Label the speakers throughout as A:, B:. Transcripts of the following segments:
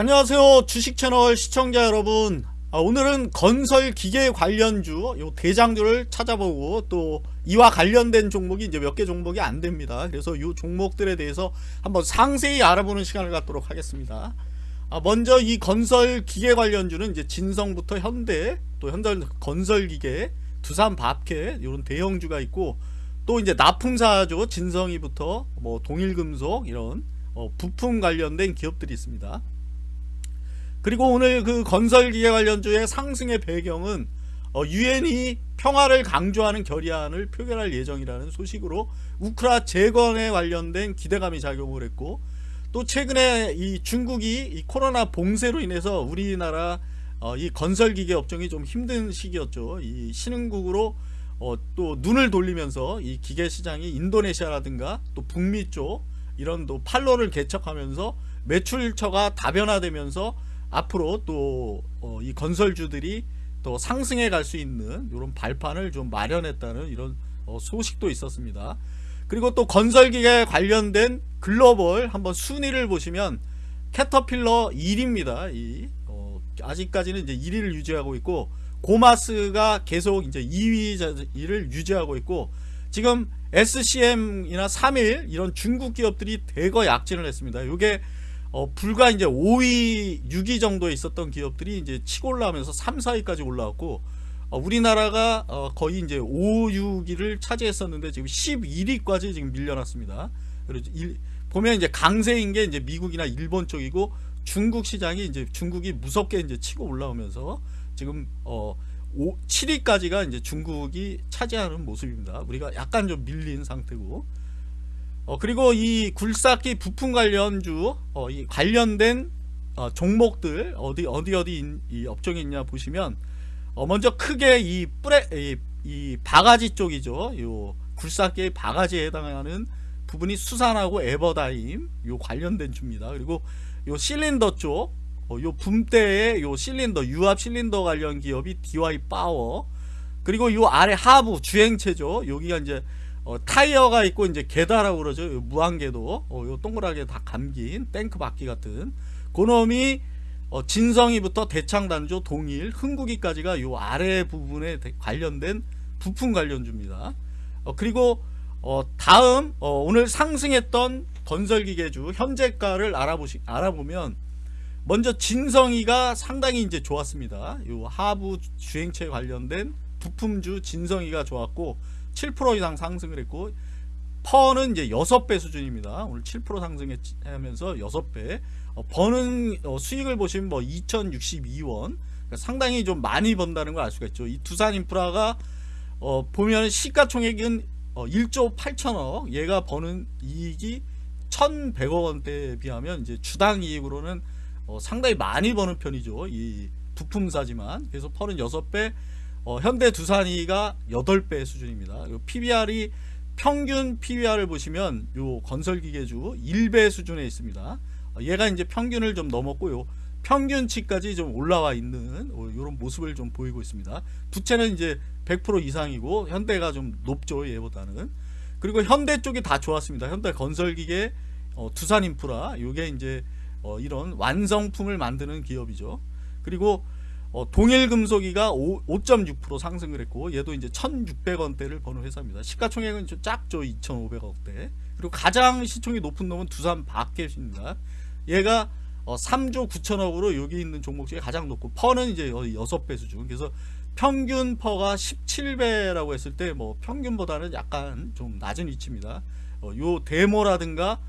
A: 안녕하세요. 주식채널 시청자 여러분. 아, 오늘은 건설 기계 관련주 요 대장주를 찾아보고 또 이와 관련된 종목이 이제 몇 개 종목이 안 됩니다. 그래서 이 종목들에 대해서 한번 상세히 알아보는 시간을 갖도록 하겠습니다. 아, 먼저 이 건설 기계 관련주는 이제 진성부터 현대 또 현대 건설 기계 두산 밥캐 이런 대형주가 있고 또 이제 납품사죠. 진성이부터 뭐 동일금속 이런 어, 부품 관련된 기업들이 있습니다 그리고 오늘 그 건설 기계 관련주의 상승의 배경은 어, 유엔이 평화를 강조하는 결의안을 표결할 예정이라는 소식으로 우크라 재건에 관련된 기대감이 작용을 했고 또 최근에 이 중국이 이 코로나 봉쇄로 인해서 우리나라 어, 이 건설 기계 업종이 좀 힘든 시기였죠. 이 신흥국으로 어, 또 눈을 돌리면서 이 기계 시장이 인도네시아라든가 또 북미 쪽 이런 또 팔로를 개척하면서 매출처가 다변화되면서 앞으로 또이 어, 건설주들이 또 상승해 갈 수 있는 이런 발판을 좀 마련했다는 이런 어, 소식도 있었습니다. 그리고 또 건설기계 관련된 글로벌 한번 순위를 보시면 캐터필러 1위입니다. 이 어, 아직까지는 이제 1위를 유지하고 있고 고마스가 계속 이제 2위를 유지하고 있고 지금 SCM이나 3일 이런 중국 기업들이 대거 약진을 했습니다. 이게 어, 불과 이제 5위, 6위 정도에 있었던 기업들이 이제 치고 올라오면서 3, 4위까지 올라왔고 어, 우리나라가 어, 거의 이제 5, 6위를 차지했었는데 지금 11위까지 지금 밀려났습니다. 그리고 일, 보면 이제 강세인 게 이제 미국이나 일본 쪽이고 중국 시장이 이제 중국이 무섭게 이제 치고 올라오면서 지금 어 5, 7위까지가 이제 중국이 차지하는 모습입니다. 우리가 약간 좀 밀린 상태고 어, 그리고 이 굴삭기 부품 관련주 어, 이 관련된 어, 종목들 어디 어디 어디 인, 이 업종이 있냐 보시면 어, 먼저 크게 이 뿌레 이, 이 바가지 쪽이죠. 요 굴삭기의 바가지에 해당하는 부분이 수산하고 에버다임 요 관련된 주입니다. 그리고 요 실린더 쪽, 어, 요 붐대의 요 실린더 유압 실린더 관련 기업이 DY 파워. 그리고 요 아래 하부 주행체죠. 여기가 이제 어, 타이어가 있고 이제 게다라고 그러죠. 무한계도 어, 요 동그랗게 다 감긴 탱크 바퀴 같은 그놈이 어, 진성이부터 대창단조 동일 흥국이까지가 요 아래 부분에 관련된 부품 관련주입니다. 어, 그리고 어, 다음 어, 오늘 상승했던 건설기계주 현재가를 알아보시 알아보면 먼저 진성이가 상당히 이제 좋았습니다. 요 하부 주행체 관련된 부품주 진성이가 좋았고 7% 이상 상승을 했고 퍼는 이제 6배 수준입니다. 오늘 7% 상승하면서 6배. 어, 버는 어, 수익을 보시면 뭐 2062원. 그러니까 상당히 좀 많이 번다는 걸 알 수가 있죠. 이 두산 인프라가 어, 보면 시가총액은 어, 1조 8천억. 얘가 버는 이익이 1,100억 원대에 비하면 이제 주당 이익으로는 어, 상당히 많이 버는 편이죠. 이 부품사지만. 그래서 퍼는 6배, 어, 현대 두산이가 8배 수준입니다. PBR이 평균 PBR을 보시면 요 건설기계주 1배 수준에 있습니다. 어, 얘가 이제 평균을 좀 넘었고요. 평균치까지 좀 올라와 있는 이런 어, 모습을 좀 보이고 있습니다. 부채는 이제 100% 이상이고 현대가 좀 높죠 얘보다는. 그리고 현대 쪽이 다 좋았습니다. 현대 건설기계, 어, 두산인프라 이게 이제 어, 이런 완성품을 만드는 기업이죠. 그리고 어, 동일 금속이가 5.6% 상승을 했고 얘도 이제 1600원대를 버는 회사입니다. 시가총액은 좀 작죠 2500억대. 그리고 가장 시총이 높은 놈은 두산 바켓입니다. 얘가 어, 3조 9천억으로 여기 있는 종목 중에 가장 높고 퍼는 이제 6배 수준. 그래서 평균 PER가 17배라고 했을 때 뭐 평균보다는 약간 좀 낮은 위치입니다. 어, 요 데모라든가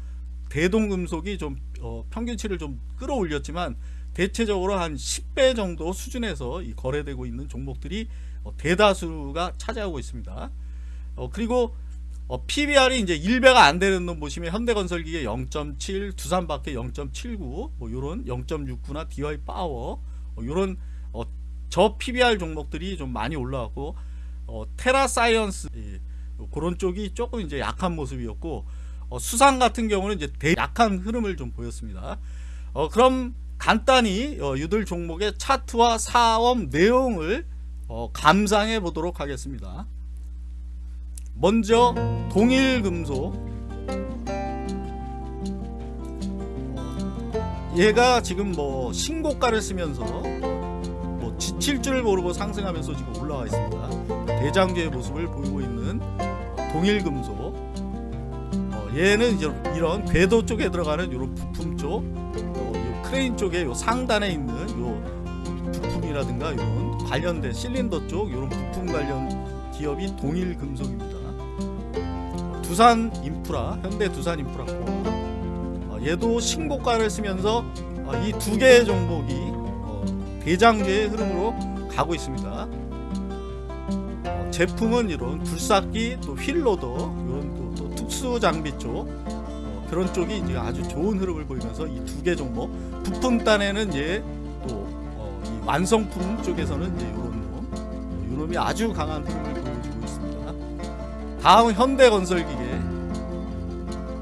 A: 대동금속이 좀 어, 평균치를 좀 끌어올렸지만 대체적으로 한 10배 정도 수준에서 거래되고 있는 종목들이 어, 대다수가 차지하고 있습니다. 어, 그리고 어, PBR이 이제 1배가 안 되는 놈 보시면 현대건설기계 0.7, 두산밥캣 0.79, 뭐 요런 0.69나 DY 파워 어, 요런 어, 저 PBR 종목들이 좀 많이 올라왔고 어, 테라사이언스 예, 그런 쪽이 조금 이제 약한 모습이었고 어, 수상 같은 경우는 이제 대 약한 흐름을 좀 보였습니다. 어, 그럼 간단히 어, 유들 종목의 차트와 사업 내용을 어, 감상해 보도록 하겠습니다. 먼저 동일금속 얘가 지금 뭐 신고가를 쓰면서 뭐 지칠 줄 모르고 상승하면서 지금 올라와 있습니다. 대장주의 모습을 보이고 있는 동일금속. 어, 얘는 이런 궤도 쪽에 들어가는 이런 부품 쪽, 어, 요 크레인 쪽에 요 상단에 있는 요 부품이라든가 이런 관련된 실린더 쪽 이런 부품 관련 기업이 동일 금속입니다. 어, 두산 인프라, 현대 두산 인프라고 어, 얘도 신고가를 쓰면서 어, 이두 개의 종목이 어, 대장주의 흐름으로 가고 있습니다. 어, 제품은 이런 굴삭기 또 휠로더 이런 또, 또 특수 장비 쪽 어, 그런 쪽이 이제 아주 좋은 흐름을 보이면서 이 두 개 종목 부품 단에는 이제 또 어, 이 완성품 쪽에서는 이제 이런 놈 어, 이놈이 아주 강한 흐름을 보여주고 있습니다. 다음 현대건설기계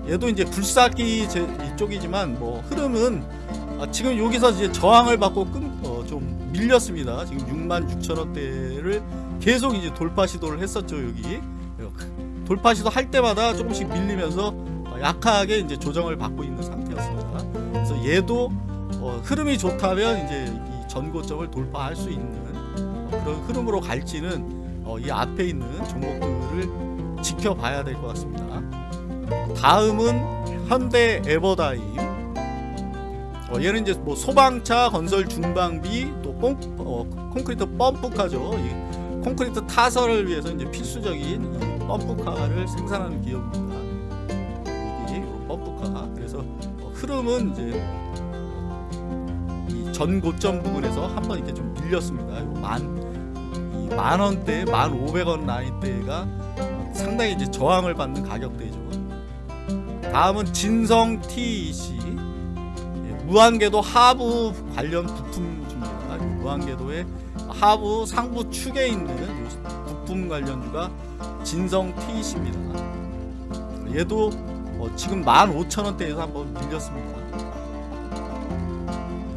A: 얘도 이제 굴삭기 제, 이쪽이지만 뭐 흐름은 아, 지금 여기서 이제 저항을 받고 끈, 어, 좀 밀렸습니다. 지금 6만 6천 원대를 계속 이제 돌파 시도를 했었죠 여기 돌파 시도 할 때마다 조금씩 밀리면서 어, 약하게 이제 조정을 받고 있는 상태였습니다. 그래서 얘도 어, 흐름이 좋다면 이제 이 전고점을 돌파할 수 있는 어, 그런 흐름으로 갈지는 어, 이 앞에 있는 종목들을 지켜봐야 될 것 같습니다. 다음은 현대 에버다임. 어, 얘는 이제 뭐 소방차 건설 중방비 또 콘, 어, 콘크리트 펌프카죠. 이 콘크리트 타설을 위해서 이제 필수적인 이 펌프카를 생산하는 기업입니다. 흐름은 이제 이 전고점 부분에서 한번 이렇게 좀 밀렸습니다. 만이만 원대, 만 오백 원 라인대가 상당히 이제 저항을 받는 가격대죠. 다음은 진성 TEC 예, 무한궤도 하부 관련 부품 줍니다. 이 무한궤도의 하부 상부 축에 있는 요 부품 관련주가 진성 TEC입니다. 얘도 어, 지금 15,000원대에서 한번 밀렸습니다.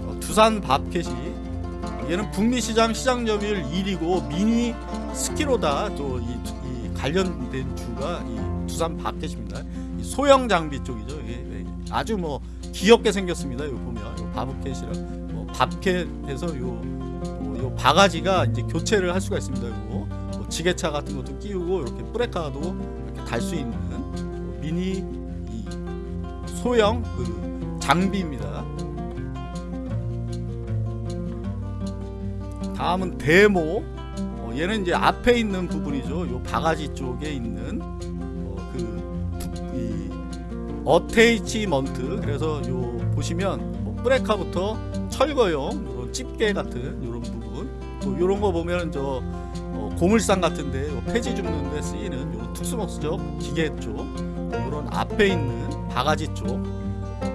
A: 어, 두산 밥켓이 얘는 북미 시장 시장 점유율 1위고 미니 스키로다 또이 관련된 주가 이 두산 밥켓입니다. 이 소형 장비 쪽이죠. 이게 네, 아주 뭐 귀엽게 생겼습니다. 요 보면 요 바브켓이랑 뭐 밥켓에서 요, 뭐요 바가지가 이제 교체를 할 수가 있습니다. 요뭐 지게차 같은 것도 끼우고 이렇게 브레카도 이렇게 달 수 있는 요 미니 이 소형 그 장비입니다. 다음은 데모. 어, 얘는 이제 앞에 있는 부분이죠. 요 바가지 쪽에 있는 어, 그이 어테이치먼트. 그래서 요 보시면 뭐 브레카부터 철거용 이런 집게 같은 이런 부분. 또 이런 거 보면 저 어, 고물상 같은데 요 폐지 줍는 데 쓰이는 요 특수목적 기계 쪽 이런 앞에 있는 바가지 쪽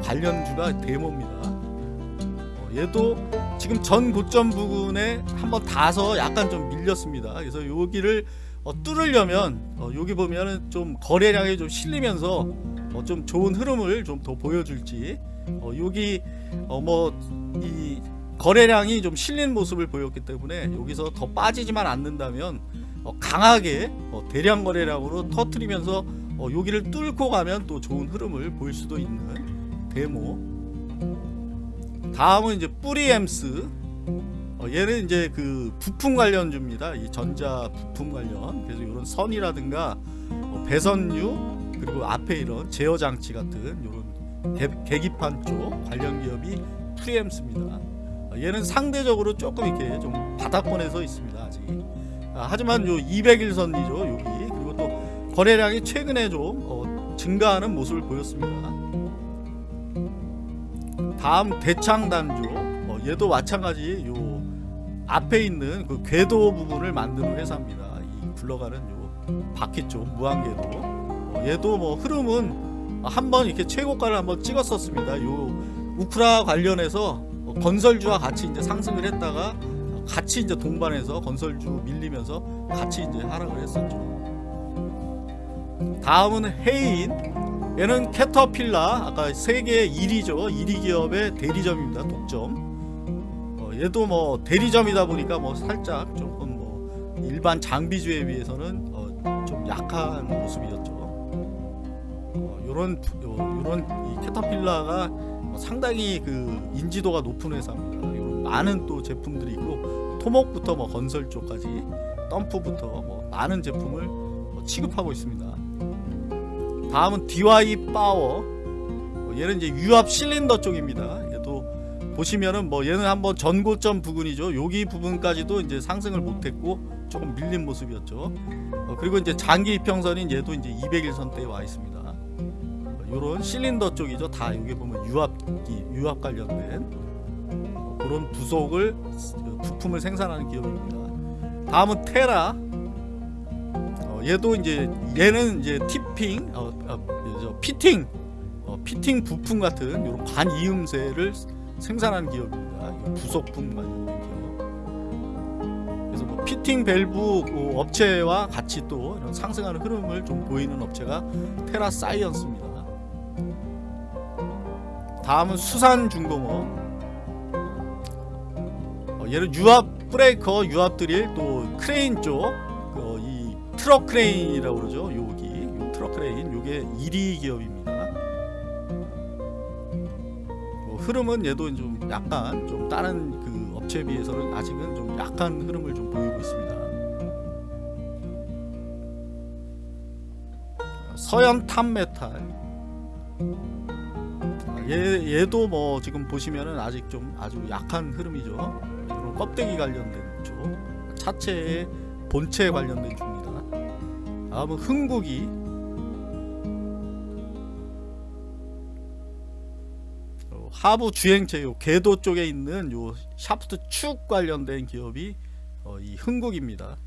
A: 관련주가 데모입니다. 어, 얘도 지금 전 고점 부근에 한번 닿아서 약간 좀 밀렸습니다. 그래서 여기를 어, 뚫으려면 어, 여기 보면은 좀 거래량이 좀 실리면서 어, 좀 좋은 흐름을 좀 더 보여줄지 어, 여기 어, 뭐이 거래량이 좀 실린 모습을 보였기 때문에 여기서 더 빠지지만 않는다면 어, 강하게 어, 대량 거래량으로 터트리면서 어, 여기를 뚫고 가면 또 좋은 흐름을 보일 수도 있는 데모 다음은 이제 뿌리엠스 어, 얘는 이제 그 부품 관련주입니다. 이 전자 부품 관련 그래서 이런 선이라든가 어, 배선유 그리고 앞에 이런 제어 장치 같은 이런 계, 계기판 쪽 관련 기업이 프리엠스입니다. 어, 얘는 상대적으로 조금 이렇게 좀 바닥권에 서 있습니다. 아직. 아, 하지만 요 200일선이죠 여기 거래량이 최근에 좀 어, 증가하는 모습을 보였습니다. 다음 대창단조 어, 얘도 마찬가지 요 앞에 있는 그 궤도 부분을 만드는 회사입니다. 이 굴러가는 요 바퀴 쪽 무한궤도 어, 얘도 뭐 흐름은 한번 이렇게 최고가를 한번 찍었었습니다. 요 우크라 관련해서 어, 건설주와 같이 이제 상승을 했다가 같이 이제 동반해서 건설주 밀리면서 같이 이제 하락을 했었죠. 다음은 해인. 얘는 캐터필라 아까 세계 1위죠. 1위 기업의 대리점입니다. 독점. 어, 얘도 뭐 대리점이다 보니까 뭐 살짝 조금 뭐 일반 장비주에 비해서는 어, 좀 약한 모습이었죠. 어, 요런 요, 요런 이 캐터필라가 어, 상당히 그 인지도가 높은 회사입니다. 많은 또 제품들이 있고 토목부터 뭐 건설 쪽까지 덤프부터 뭐 많은 제품을 뭐 취급하고 있습니다. 다음은 DY 파워. 어, 얘는 이제 유압 실린더 쪽입니다. 얘도 보시면은 뭐 얘는 한번 전고점 부근이죠. 여기 부분까지도 이제 상승을 못했고 조금 밀린 모습이었죠. 어, 그리고 이제 장기 이평선인 얘도 이제 200일선 대에 와 있습니다. 요런 실린더 쪽이죠. 다 여기 보면 유압기, 유압 관련된 어, 그런 부속을 어, 부품을 생산하는 기업입니다. 다음은 테라. 어, 얘도 이제 얘는 이제 티핑, 어, 어, 저 피팅, 어, 피팅 부품 같은 이런 관이음새를 생산하는 기업입니다. 이 부속품 관련된 기업. 그래서 뭐 피팅 밸브 어, 업체와 같이 또 이런 상승하는 흐름을 좀 보이는 업체가 테라 사이언스입니다. 다음은 수산 중공업 어, 얘는 유압 브레이커 유압 드릴 또 크레인 쪽이 트럭 크레인이라고 그러죠 여기. 요 트럭 크레인 요게 1위 기업입니다. 뭐 흐름은 얘도 좀 약간 좀 다른 그 업체에 비해서는 아직은 좀 약한 흐름을 좀 보이고 있습니다. 서연 탑메탈. 아, 얘, 얘도 뭐 지금 보시면은 아직 좀 아주 약한 흐름이죠. 이런 껍데기 관련된 쪽, 차체의 본체 관련된 쪽입니 다. 다음은 흥국이 어, 하부 주행체 요 궤도 쪽에 있는 요 샤프트 축 관련된 기업이 어, 이 흥국입니다.